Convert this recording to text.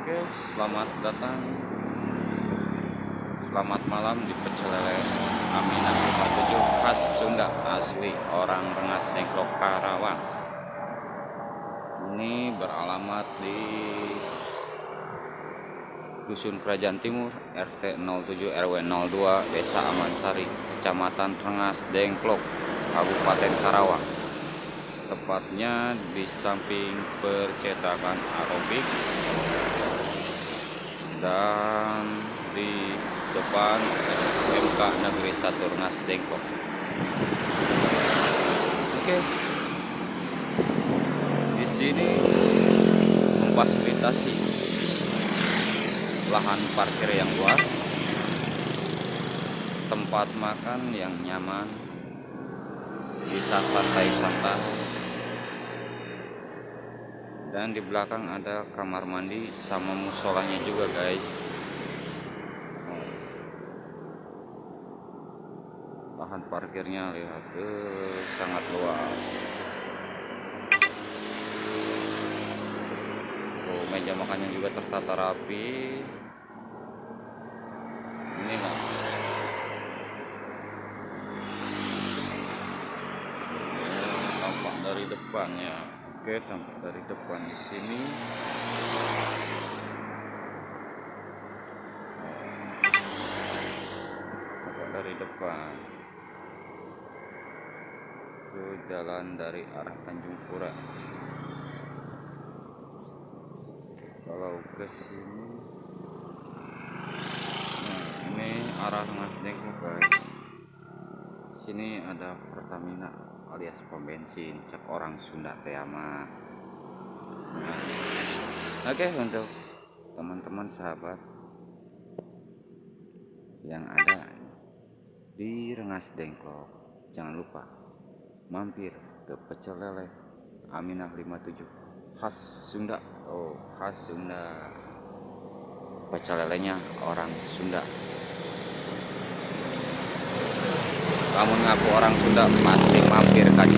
Oke, selamat datang. Selamat malam di Pecel Lele Aminah 57 khas Sunda asli orang Rengas Dengklok Karawang. Ini beralamat di Dusun Kerajaan Timur RT 07 RW 02 Desa Amansari Kecamatan Rengas Dengklok Kabupaten Karawang tepatnya di samping percetakan Arobik dan di depan SMK Negeri Rengas Dengklok. Oke. Di sini memfasilitasi lahan parkir yang luas, tempat makan yang nyaman, bisa santai-santai dan di belakang ada kamar mandi sama musolanya juga guys. Lahan parkirnya lihat tuh sangat luas. Oh meja makannya juga tertata rapi. Ini lah tampak dari depannya Oke, tampak dari depan di sini. Tampak dari depan. Itu jalan dari arah Tanjung Pura. Kalau ke sini Nah, ini arah Mas Dengklok, guys. Sini ada Pertamina alias pom bensin cek orang Sunda Teama nah, oke okay, untuk teman-teman sahabat yang ada di Rengas Dengklok jangan lupa mampir ke pecel lele Aminah 57 khas Sunda. Oh khas Sunda. Pecel lelenya orang Sunda kamu ngaku orang Sunda pasti mampir kan